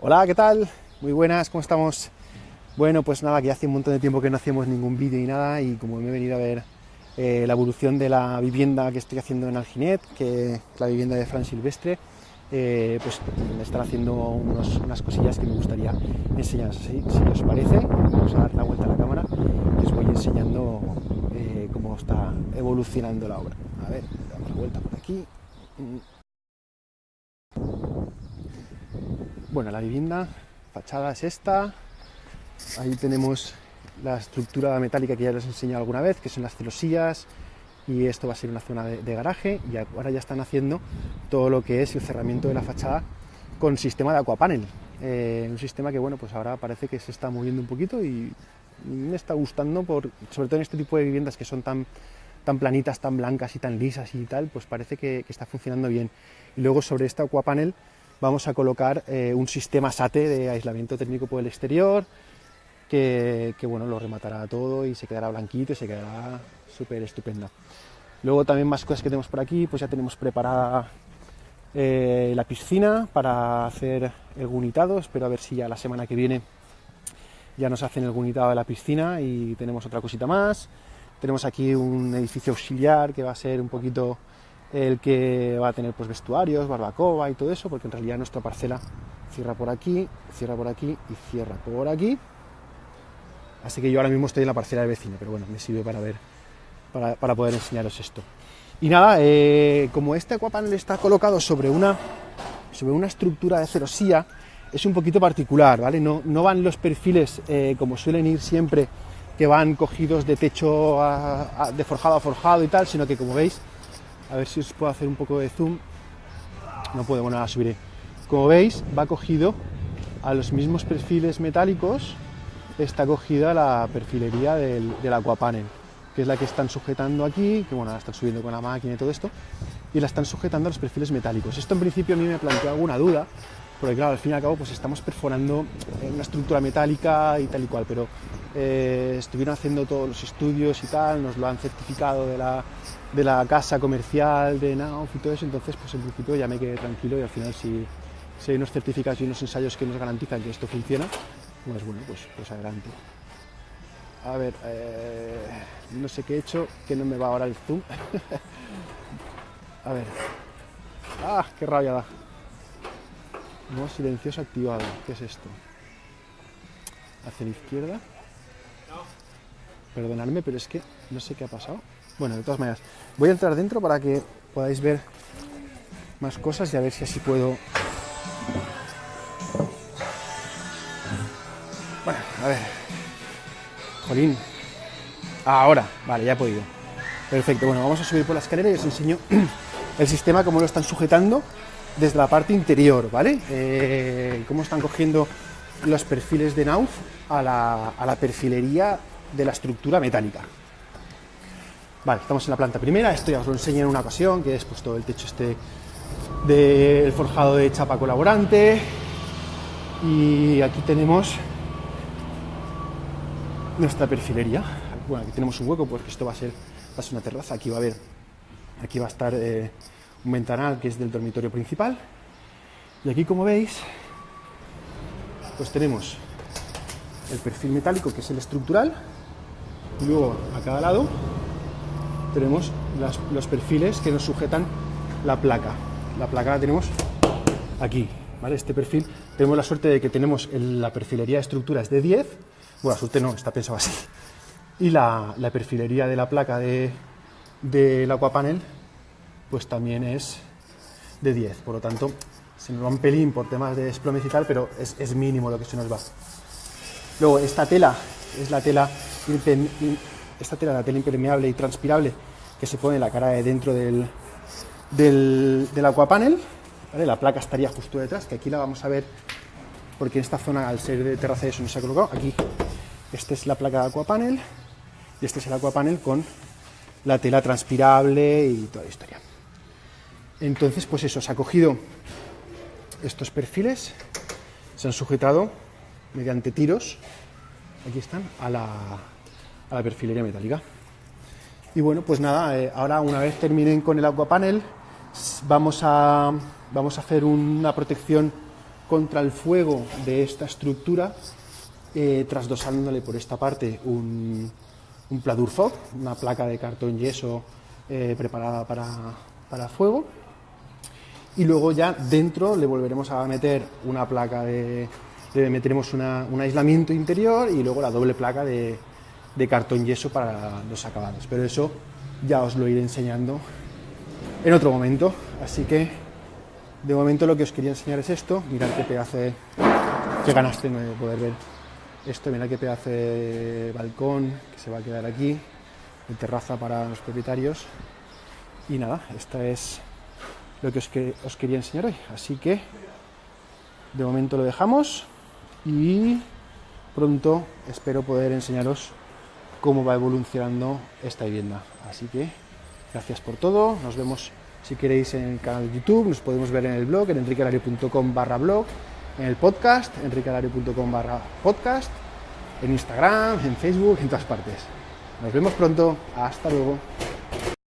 Hola, ¿qué tal? Muy buenas, ¿cómo estamos? Bueno, pues nada, que hace un montón de tiempo que no hacemos ningún vídeo ni nada y como me he venido a ver eh, la evolución de la vivienda que estoy haciendo en Alginet, que es la vivienda de Fran Silvestre, eh, pues me están haciendo unas cosillas que me gustaría enseñaros. Así, si os parece, vamos a dar la vuelta a la cámara y os voy enseñando eh, cómo está evolucionando la obra. A ver, damos la vuelta por aquí. Bueno, la vivienda, fachada es esta. Ahí tenemos la estructura metálica que ya les he enseñado alguna vez, que son las celosillas, y esto va a ser una zona de, garaje, y ahora ya están haciendo todo lo que es el cerramiento de la fachada con sistema de aquapanel. Eh, un sistema que, bueno, pues ahora parece que se está moviendo un poquito y me está gustando, por, sobre todo en este tipo de viviendas que son tan, tan planitas, tan blancas y tan lisas y tal, pues parece que, que está funcionando bien. Y luego sobre este aquapanel vamos a colocar eh, un sistema SATE de aislamiento técnico por el exterior, que, bueno, lo rematará todo y se quedará blanquito y se quedará súper estupenda. Luego también más cosas que tenemos por aquí, pues ya tenemos preparada eh, la piscina para hacer el gunitado, espero a ver si ya la semana que viene ya nos hacen el gunitado de la piscina y tenemos otra cosita más. Tenemos aquí un edificio auxiliar que va a ser un poquito el que va a tener pues vestuarios, barbacoa y todo eso, porque en realidad nuestra parcela cierra por aquí, cierra por aquí y cierra por aquí. Así que yo ahora mismo estoy en la parcela del vecino, pero bueno, me sirve para ver, para, poder enseñaros esto. Y nada, eh, como este aquapanel está colocado sobre una, sobre una estructura de celosía, es un poquito particular, ¿vale? No, no van los perfiles eh, como suelen ir siempre, que van cogidos de techo de forjado a forjado y tal, sino que como veis, a ver si os puedo hacer un poco de zoom. No puedo, bueno, la subiré. Como veis, va cogido a los mismos perfiles metálicos, está cogida la perfilería del, del aquapanel, que es la que están sujetando aquí, que bueno, la están subiendo con la máquina y todo esto, y la están sujetando a los perfiles metálicos. Esto en principio a mí me planteó alguna duda, porque claro, al fin y al cabo pues estamos perforando una estructura metálica y tal y cual, pero eh, estuvieron haciendo todos los estudios y tal, nos lo han certificado de la, de la casa comercial de Nauf y todo eso, entonces pues en principio ya me quedé tranquilo y al final si, si hay unos certificados y unos ensayos que nos garantizan que esto funciona, pues bueno, pues, pues adelante. A ver, eh, no sé qué he hecho, que no me va ahora el zoom. A ver. ¡Ah, qué rabia da! No, silencioso activado. ¿Qué es esto? Hacia la izquierda. Perdonadme, pero es que no sé qué ha pasado. Bueno, de todas maneras, voy a entrar dentro para que podáis ver más cosas y a ver si así puedo... Bueno, a ver. Jolín. Ahora, vale, ya he podido. Perfecto, bueno, vamos a subir por la escalera y os enseño el sistema, cómo lo están sujetando desde la parte interior, ¿vale? Eh, cómo están cogiendo los perfiles de Nauf a la, perfilería de la estructura metálica. Vale, estamos en la planta primera, esto ya os lo enseñé en una ocasión, que es pues todo el techo este del forjado de chapa colaborante. Y aquí tenemos nuestra perfilería. Bueno, aquí tenemos un hueco porque esto va a ser, va a ser una terraza, aquí va a haber, aquí va a estar eh, un ventanal que es del dormitorio principal. Y aquí como veis, pues tenemos el perfil metálico que es el estructural, y luego a cada lado tenemos los perfiles que nos sujetan la placa. La placa la tenemos aquí, ¿vale? Este perfil, tenemos la suerte de que tenemos la perfilería de estructuras de 10, bueno, la suerte no, está pensado así, y la, perfilería de la placa del de, aquapanel, pues también es de 10, por lo tanto, se nos va un pelín por temas de desplomes y tal, pero es, es mínimo lo que se nos va. Luego, esta tela es la tela esta tela, la tela impermeable y transpirable que se pone en la cara de dentro del, del, del aquapanel. La placa estaría justo detrás, que aquí la vamos a ver porque en esta zona, al ser de terraza eso no se ha colocado. Aquí, esta es la placa de aquapanel y este es el aquapanel con la tela transpirable y toda la historia. Entonces, pues eso, se ha cogido estos perfiles, se han sujetado mediante tiros aquí están, a la, a la perfilería metálica. Y bueno, pues nada, eh, ahora una vez terminen con el aquapanel, vamos a, vamos a hacer una protección contra el fuego de esta estructura, eh, trasdosándole por esta parte un, un una placa de cartón yeso eh, preparada para, para fuego. Y luego ya dentro le volveremos a meter una placa de, le meteremos un aislamiento interior y luego la doble placa de, de cartón yeso para los acabados. Pero eso ya os lo iré enseñando en otro momento. Así que de momento lo que os quería enseñar es esto. Mirad qué pedazo de, qué ganaste de poder ver esto. Mirad qué pedazo de balcón que se va a quedar aquí, de terraza para los propietarios. Y nada, esta es lo que os, que os quería enseñar hoy. Así que de momento lo dejamos y pronto espero poder enseñaros cómo va evolucionando esta vivienda. Así que gracias por todo, nos vemos si queréis en el canal de YouTube, nos podemos ver en el blog, en enriquelario.com barra blog, en el podcast, enriquelario.com barra podcast, en Instagram, en Facebook, en todas partes. Nos vemos pronto, hasta luego.